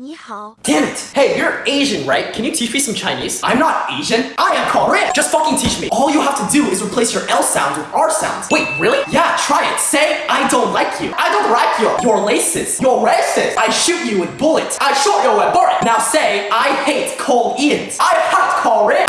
你好。Damn it! Hey, you're Asian, right? Can you teach me some Chinese? I'm not Asian. I am Korean. Just fucking teach me. All you have to do is replace your L sound with R sounds. Wait, really? Yeah, try it. Say, I don't like you. I don't like you. You're racist. You're racist. I shoot you with bullets. I shoot you with bullets. Now say, I hate Koreans. I hate Koreans.